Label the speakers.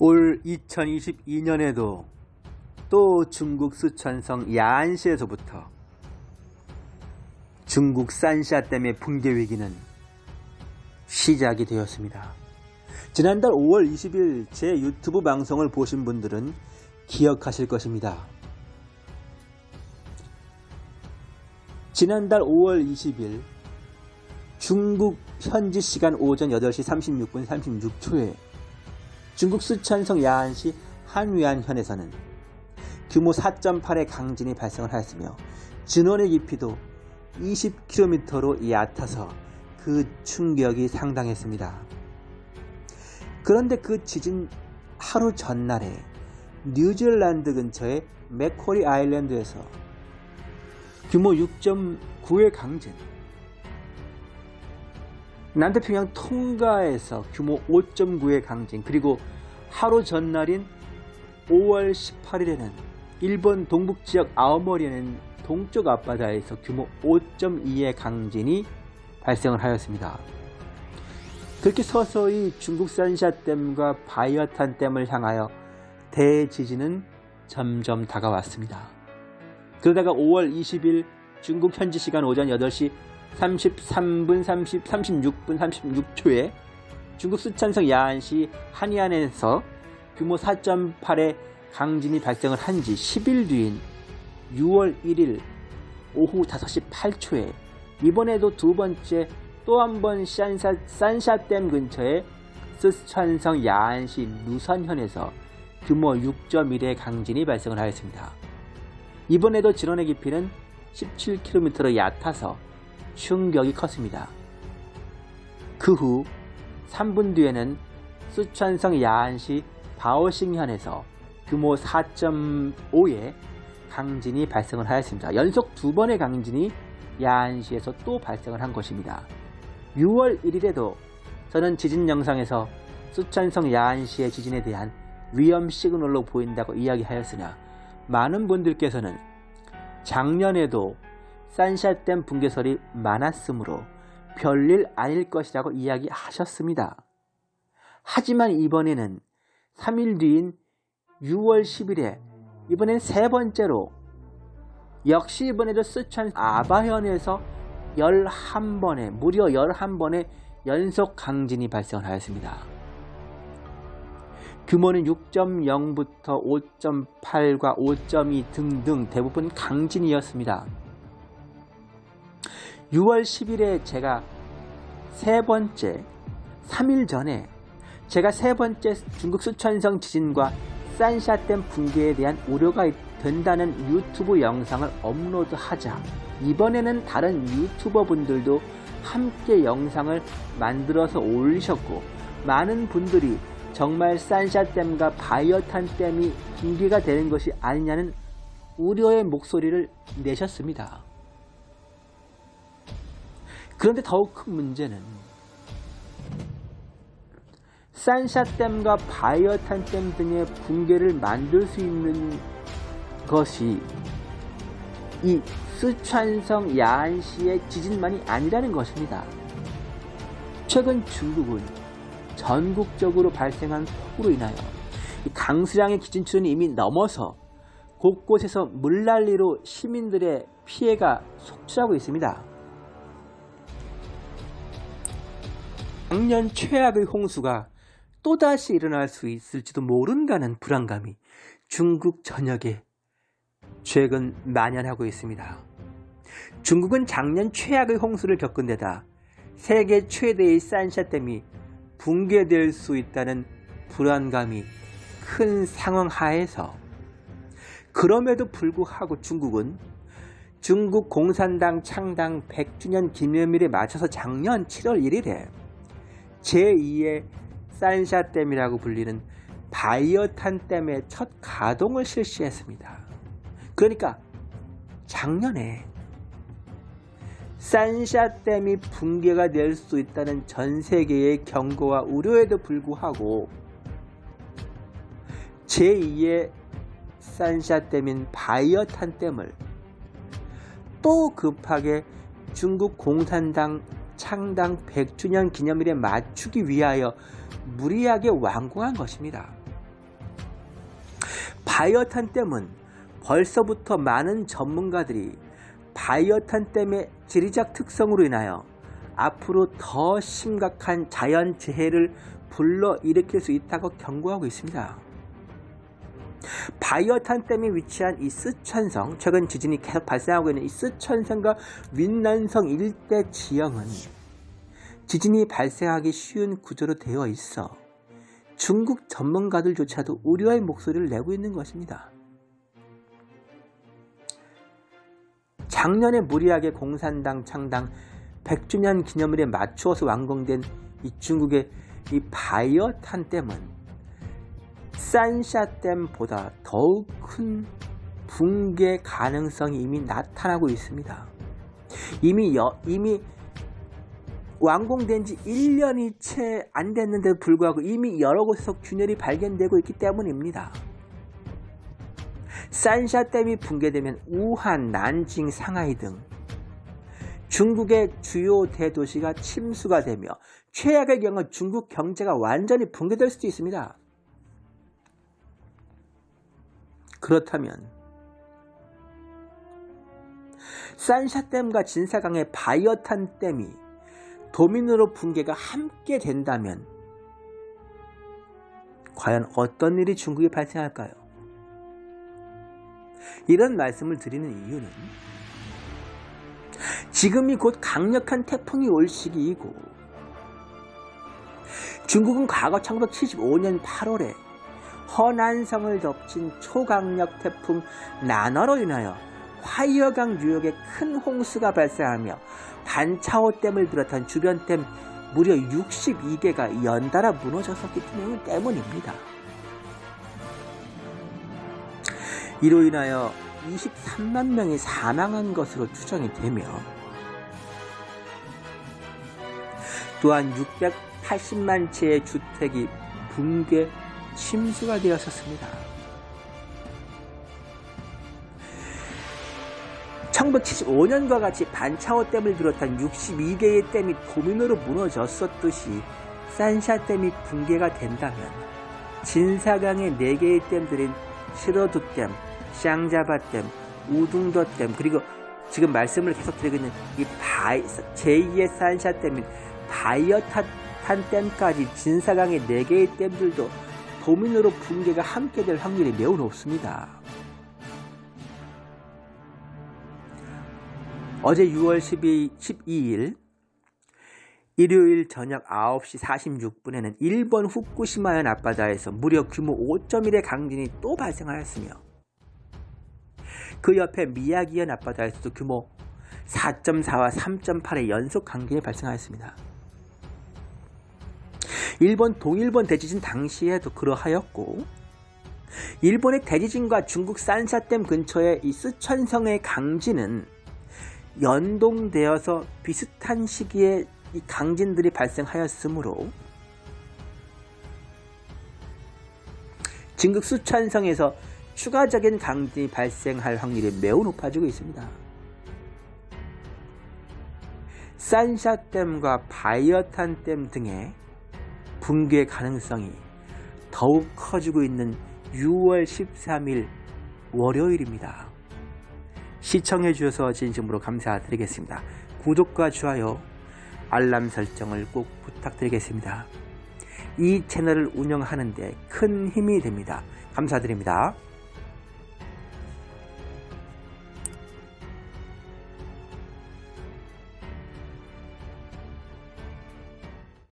Speaker 1: 올 2022년에도 또 중국 쓰촨성 야안시에서부터 중국 산샤 댐의 붕괴 위기는 시작이 되었습니다. 지난달 5월 20일 제 유튜브 방송을 보신 분들은 기억하실 것입니다. 지난달 5월 20일 중국 현지 시간 오전 8시 36분 36초에 중국 쓰촨성 야안시 한위안현에서는 규모 4.8의 강진이 발생을 하였으며 진원의 깊이도 20km로 얕아서 그 충격이 상당했습니다. 그런데 그 지진 하루 전날에 뉴질랜드 근처의 맥코리 아일랜드에서 규모 6.9의 강진 남태평양 통가에서 규모 5.9의 강진 그리고 하루 전날인 5월 18일에는 일본 동북지역 아오모리에는 동쪽 앞바다에서 규모 5.2의 강진이 발생을 하였습니다. 그렇게 서서히 중국 산 샤댐과 바이어탄 댐을 향하여 대지진은 점점 다가왔습니다. 그러다가 5월 20일 중국 현지 시간 오전 8시 33분 30, 36분 36초에 중국 쓰촨성 야안시 한이안에서 규모 4.8의 강진이 발생을 한 지 10일 뒤인 6월 1일 오후 5시 8초에 이번에도 두 번째 또 한 번 산샤댐 근처의 쓰촨성 야안시 누선현에서 규모 6.1의 강진이 발생을 하였습니다. 이번에도 진원의 깊이는 17km로 얕아서 충격이 컸습니다. 그 후 3분 뒤에는 쓰촨성 야안시 바오싱현에서 규모 4.5의 강진이 발생을 하였습니다. 연속 두 번의 강진이 야안시에서 또 발생을 한 것입니다. 6월 1일에도 저는 지진 영상에서 쓰촨성 야안시의 지진에 대한 위험 시그널로 보인다고 이야기하였으나 많은 분들께서는 작년에도 산샤댐 붕괴설이 많았으므로 별일 아닐 것이라고 이야기하셨습니다. 하지만 이번에는 3일 뒤인 6월 10일에 이번엔 세 번째로 역시 이번에도 쓰촨 아바현에서 11번의 무려 11번의 연속 강진이 발생을 하였습니다. 규모는 6.0부터 5.8과 5.2 등등 대부분 강진이었습니다. 6월 10일에 제가 세 번째 3일 전에 제가 세 번째 중국 수천성 지진과 산샤댐 붕괴에 대한 우려가 된다는 유튜브 영상을 업로드하자 이번에는 다른 유튜버 분들도 함께 영상을 만들어서 올리셨고 많은 분들이 정말 산샤댐과 바이어탄댐이 붕괴가 되는 것이 아니냐는 우려의 목소리를 내셨습니다. 그런데 더욱 큰 문제는 산샤댐과 바이어탄댐 등의 붕괴를 만들 수 있는 것이 이 쓰촨성 야안시의 지진만이 아니라는 것입니다. 최근 중국은 전국적으로 발생한 폭우로 인하여 강수량의 기준치는 이미 넘어서 곳곳에서 물난리로 시민들의 피해가 속출하고 있습니다. 작년 최악의 홍수가 또다시 일어날 수 있을지도 모른다는 불안감이 중국 전역에 최근 만연하고 있습니다. 중국은 작년 최악의 홍수를 겪은 데다 세계 최대의 산샤댐이 붕괴될 수 있다는 불안감이 큰 상황 하에서 그럼에도 불구하고 중국은 중국 공산당 창당 100주년 기념일에 맞춰서 작년 7월 1일에 제2의 산샤댐이라고 불리는 바이어탄댐의 첫 가동을 실시했습니다. 그러니까 작년에 산샤댐이 붕괴가 될 수 있다는 전 세계의 경고와 우려에도 불구하고 제2의 산샤댐인 바이어탄댐을 또 급하게 중국 공산당 창당 100주년 기념일에 맞추기 위하여 무리하게 완공한 것입니다. 바이어탄 댐은 벌써부터 많은 전문가들이 바이어탄 댐의 지리적 특성으로 인하여 앞으로 더 심각한 자연재해를 불러일으킬 수 있다고 경고하고 있습니다. 바이어탄 댐에 위치한 이 쓰촨성, 최근 지진이 계속 발생하고 있는 이 쓰촨성과 윈난성 일대 지형은 지진이 발생하기 쉬운 구조로 되어 있어 중국 전문가들조차도 우려의 목소리를 내고 있는 것입니다. 작년에 무리하게 공산당 창당 100주년 기념일에 맞추어서 완공된 이 중국의 이 바이어탄 댐은 산샤댐보다 더욱 큰 붕괴 가능성이 이미 나타나고 있습니다. 이미 여, 이미 완공된 지 1년이 채 안 됐는데도 불구하고 이미 여러 곳에서 균열이 발견되고 있기 때문입니다. 산샤댐이 붕괴되면 우한, 난징, 상하이 등 중국의 주요 대도시가 침수가 되며 최악의 경우 중국 경제가 완전히 붕괴될 수도 있습니다. 그렇다면 산샤댐과 진사강의 바이어탄 댐이 도민으로 붕괴가 함께 된다면 과연 어떤 일이 중국에 발생할까요? 이런 말씀을 드리는 이유는 지금이 곧 강력한 태풍이 올 시기이고 중국은 과거 1975년 8월에 허난성을 덮친 초강력 태풍 나너로 인하여 화이어강 유역에 큰 홍수가 발생하며 반차오댐을 비롯한 주변 댐 무려 62개가 연달아 무너졌었기 때문입니다. 이로 인하여 23만 명이 사망한 것으로 추정이 되며 또한 680만 채의 주택이 붕괴 침수가 되었었습니다. 1975년과 같이 반차오 댐을 비롯한 62개의 댐이 도민으로 무너졌었듯이 산샤 댐이 붕괴가 된다면 진사강의 4개의 댐들인 시로두댐, 샹자바 댐, 우둥도댐 그리고 지금 말씀을 계속 드리고 있는 이 바이, 제2의 산샤 댐인 바이허탄 댐까지 진사강의 4개의 댐들도 도미노로 붕괴가 함께 될 확률이 매우 높습니다. 어제 6월 12, 12일 일요일 저녁 9시 46분에는 일본 후쿠시마현 앞바다에서 무려 규모 5.1의 강진이 또 발생하였으며 그 옆에 미야기현 앞바다에서도 규모 4.4와 3.8의 연속 강진이 발생하였습니다. 일본 동일본 대지진 당시에도 그러하였고 일본의 대지진과 중국 산샤댐 근처의 이 스촨성의 강진은 연동되어서 비슷한 시기에 이 강진들이 발생하였으므로 진국 수천성에서 추가적인 강진이 발생할 확률이 매우 높아지고 있습니다. 산샤댐과 바이어탄댐 등의 붕괴 가능성이 더욱 커지고 있는 6월 13일 월요일입니다. 시청해 주셔서 진심으로 감사드리겠습니다. 구독과 좋아요, 알람 설정을 꼭 부탁드리겠습니다. 이 채널을 운영하는데 큰 힘이 됩니다. 감사드립니다.